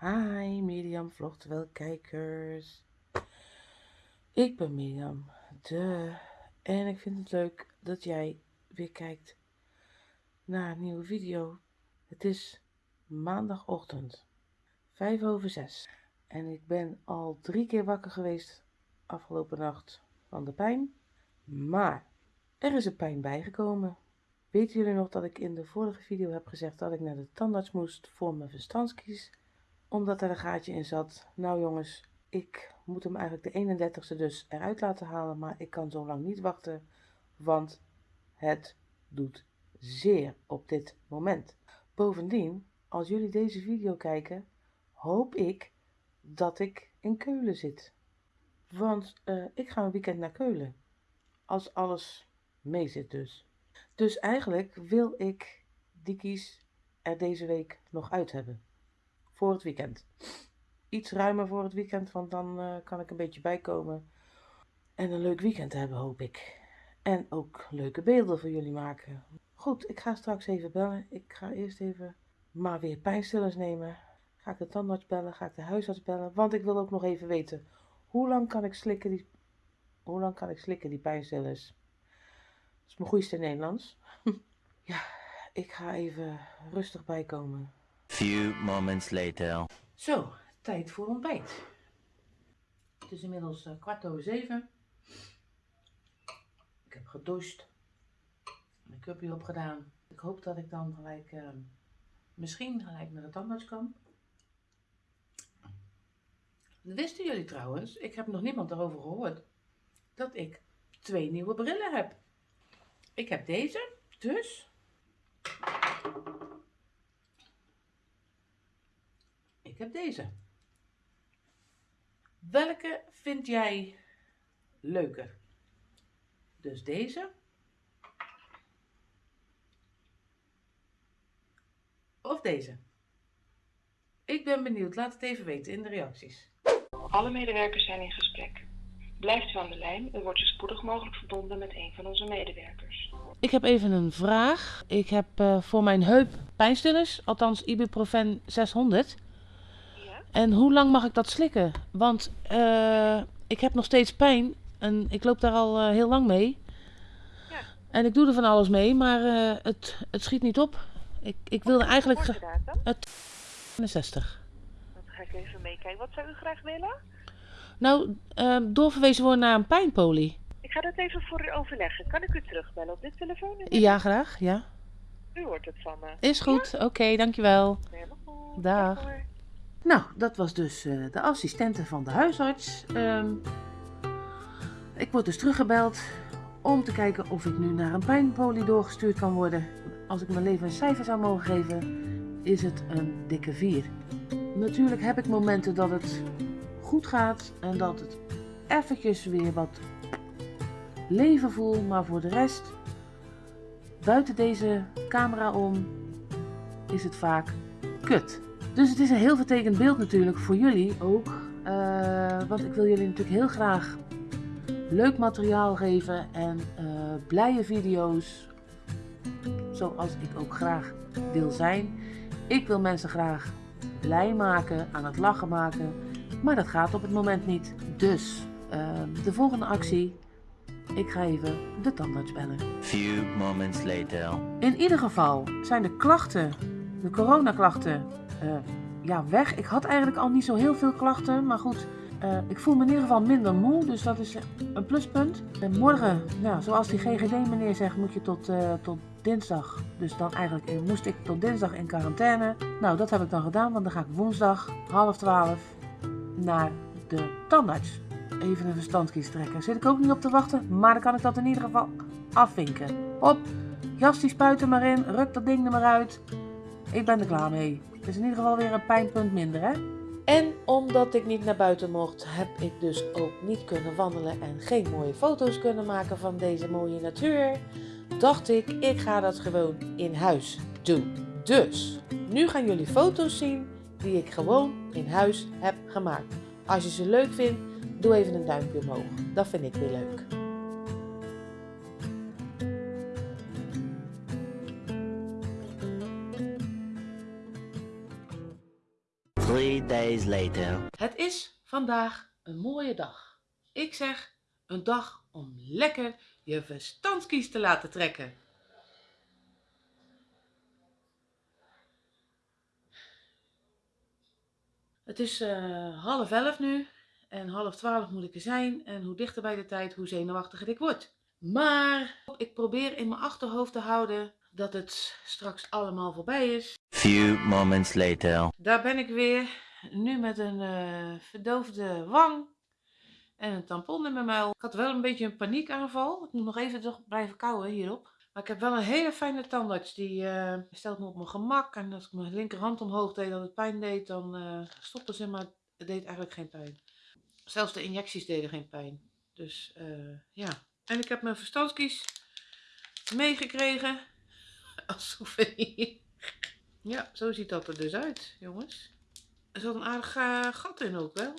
Hi Mirjam kijkers. Ik ben Mirjam, de en ik vind het leuk dat jij weer kijkt naar een nieuwe video. Het is maandagochtend, 5 over 6 en ik ben al drie keer wakker geweest afgelopen nacht van de pijn. Maar er is een pijn bijgekomen. Weten jullie nog dat ik in de vorige video heb gezegd dat ik naar de tandarts moest voor mijn verstandskies? Omdat er een gaatje in zat. Nou jongens, ik moet hem eigenlijk de 31ste dus eruit laten halen. Maar ik kan zo lang niet wachten, want het doet zeer op dit moment. Bovendien, als jullie deze video kijken, hoop ik dat ik in Keulen zit. Want uh, ik ga een weekend naar Keulen. Als alles mee zit dus. Dus eigenlijk wil ik die kies er deze week nog uit hebben. Voor het weekend. Iets ruimer voor het weekend, want dan uh, kan ik een beetje bijkomen. En een leuk weekend hebben, hoop ik. En ook leuke beelden voor jullie maken. Goed, ik ga straks even bellen. Ik ga eerst even maar weer pijnstillers nemen. Ga ik de tandarts bellen, ga ik de huisarts bellen. Want ik wil ook nog even weten, hoe lang kan ik slikken die, hoe lang kan ik slikken die pijnstillers? Dat is mijn goeiste Nederlands. ja, ik ga even rustig bijkomen. Few moments later. Zo, tijd voor ontbijt. Het is inmiddels uh, kwart over zeven. Ik heb gedoucht. Make-upje opgedaan. Ik hoop dat ik dan gelijk, uh, misschien gelijk naar de tandarts kan. Wisten jullie trouwens, ik heb nog niemand erover gehoord, dat ik twee nieuwe brillen heb. Ik heb deze, dus. Ik heb deze. Welke vind jij leuker? Dus deze. Of deze. Ik ben benieuwd. Laat het even weten in de reacties. Alle medewerkers zijn in gesprek. Blijft u aan de lijn, u wordt zo spoedig mogelijk verbonden met een van onze medewerkers. Ik heb even een vraag. Ik heb uh, voor mijn heup pijnstillers, althans ibuprofen 600. En hoe lang mag ik dat slikken? Want uh, ik heb nog steeds pijn en ik loop daar al uh, heel lang mee. Ja. En ik doe er van alles mee, maar het, het schiet niet op. Ik, ik wilde eigenlijk... Het 60 ga ik even meekijken. Wat zou u graag willen? Nou, uh, doorverwezen worden naar een pijnpolie. Ik ga dat even voor u overleggen. Kan ik u terugbellen op dit telefoon? Ja, graag. Ja. U hoort het van me. Is goed. Ja? Oké, okay, dankjewel. Helemaal goed. Dag. Nou, dat was dus uh, de assistente van de huisarts. Um, ik word dus teruggebeld om te kijken of ik nu naar een pijnpolie doorgestuurd kan worden. Als ik mijn leven een cijfer zou mogen geven, is het een dikke 4. Natuurlijk heb ik momenten dat het goed gaat en dat het eventjes weer wat leven voel, maar voor de rest, buiten deze camera om, is het vaak kut. Dus het is een heel vertekend beeld natuurlijk voor jullie ook, uh, want ik wil jullie natuurlijk heel graag leuk materiaal geven en uh, blije video's, zoals ik ook graag wil zijn. Ik wil mensen graag blij maken, aan het lachen maken. Maar dat gaat op het moment niet. Dus uh, de volgende actie. Ik ga even de tandarts bellen. Few moments later. In ieder geval zijn de klachten, de coronaklachten, uh, ja, weg. Ik had eigenlijk al niet zo heel veel klachten, maar goed. Uh, ik voel me in ieder geval minder moe, dus dat is een pluspunt. En morgen, nou, zoals die GGD meneer zegt, moet je tot, uh, tot dinsdag. Dus dan eigenlijk moest ik tot dinsdag in quarantaine. Nou, dat heb ik dan gedaan, want dan ga ik woensdag half twaalf naar de tandarts. Even een verstandkies trekken. Zit ik ook niet op te wachten, maar dan kan ik dat in ieder geval afvinken. Op, jas die spuiten maar in, ruk dat ding er maar uit. Ik ben er klaar mee. Is in ieder geval weer een pijnpunt minder, hè? En omdat ik niet naar buiten mocht, heb ik dus ook niet kunnen wandelen en geen mooie foto's kunnen maken van deze mooie natuur. Dacht ik, ik ga dat gewoon in huis doen. Dus, nu gaan jullie foto's zien die ik gewoon in huis heb gemaakt. Als je ze leuk vindt, doe even een duimpje omhoog. Dat vind ik weer leuk. Days later. Het is vandaag een mooie dag. Ik zeg een dag om lekker je verstandskies te laten trekken. Het is eh, half elf nu en half twaalf moet ik er zijn. En hoe dichter bij de tijd, hoe zenuwachtiger ik word. Maar ik probeer in mijn achterhoofd te houden dat het straks allemaal voorbij is. Few moments later. Daar ben ik weer. Nu met een eh, verdoofde wang en een tampon in mijn muil. Ik had wel een beetje een paniekaanval. Ik moet nog even toch blijven kauwen hierop. Maar ik heb wel een hele fijne tandarts. Die eh, stelt me op mijn gemak. En als ik mijn linkerhand omhoog deed dat het pijn deed, dan uh, stopte ze. Maar het deed eigenlijk geen pijn. Zelfs de injecties deden geen pijn. Dus ja. En ik heb mijn verstandskies meegekregen. Als souvenir. Ja, zo ziet dat er dus uit, jongens. Er zat een aardig uh, gat in ook wel.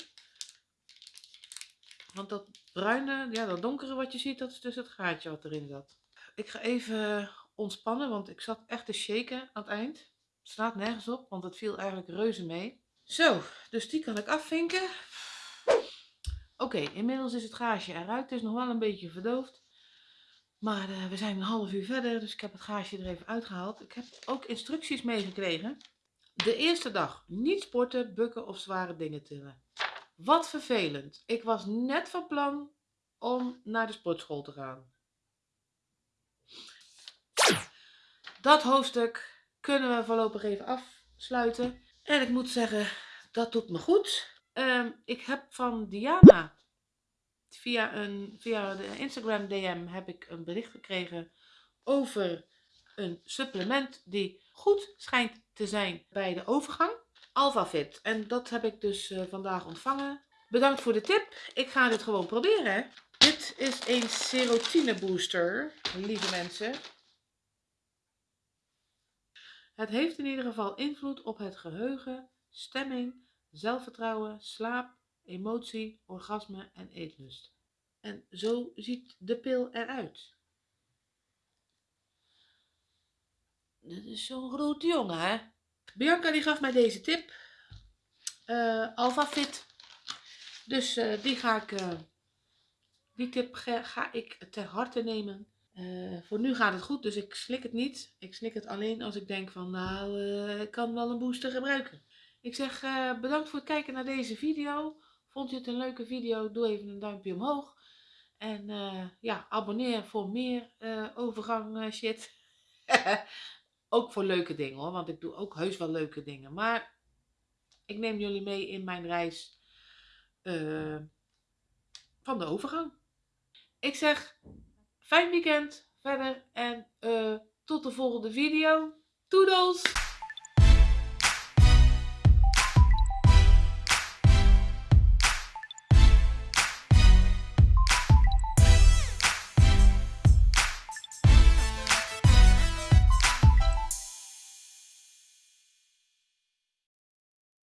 Want dat bruine, ja, dat donkere wat je ziet, dat is dus het gaatje wat erin zat. Ik ga even ontspannen, want ik zat echt te shaken aan het eind. Het staat nergens op, want het viel eigenlijk reuze mee. Zo, dus die kan ik afvinken. Oké, inmiddels is het gaasje eruit. Het is nog wel een beetje verdoofd. Maar uh, we zijn een half uur verder, dus ik heb het gaasje er even uitgehaald. Ik heb ook instructies meegekregen. De eerste dag niet sporten, bukken of zware dingen tillen. Wat vervelend. Ik was net van plan om naar de sportschool te gaan. Dat hoofdstuk kunnen we voorlopig even afsluiten. En ik moet zeggen, dat doet me goed. Um, ik heb van Diana via, een, via de Instagram DM heb ik een bericht gekregen over een supplement die goed schijnt te zijn bij de overgang. AlphaFit. En dat heb ik dus uh, vandaag ontvangen. Bedankt voor de tip. Ik ga dit gewoon proberen. Dit is een serotine booster, lieve mensen. Het heeft in ieder geval invloed op het geheugen, stemming, zelfvertrouwen, slaap, emotie, orgasme en eetlust. En zo ziet de pil eruit. Dit is zo'n grote jongen, hè? Bianca die gaf mij deze tip. Uh, Alpha Fit. Dus uh, die ga ik, uh, die tip ga, ga, ik ter harte nemen. voor nu gaat het goed, dus ik slik het niet. Ik slik het alleen als ik denk van, nou, ik kan wel een booster gebruiken. Ik zeg bedankt voor het kijken naar deze video. Vond je het een leuke video? Doe even een duimpje omhoog. En ja, abonneer voor meer overgang shit. ook voor leuke dingen hoor, want ik doe ook heus wel leuke dingen. Maar ik neem jullie mee in mijn reis uh, van de overgang. Ik zeg fijn weekend verder en uh, tot de volgende video. Toedels!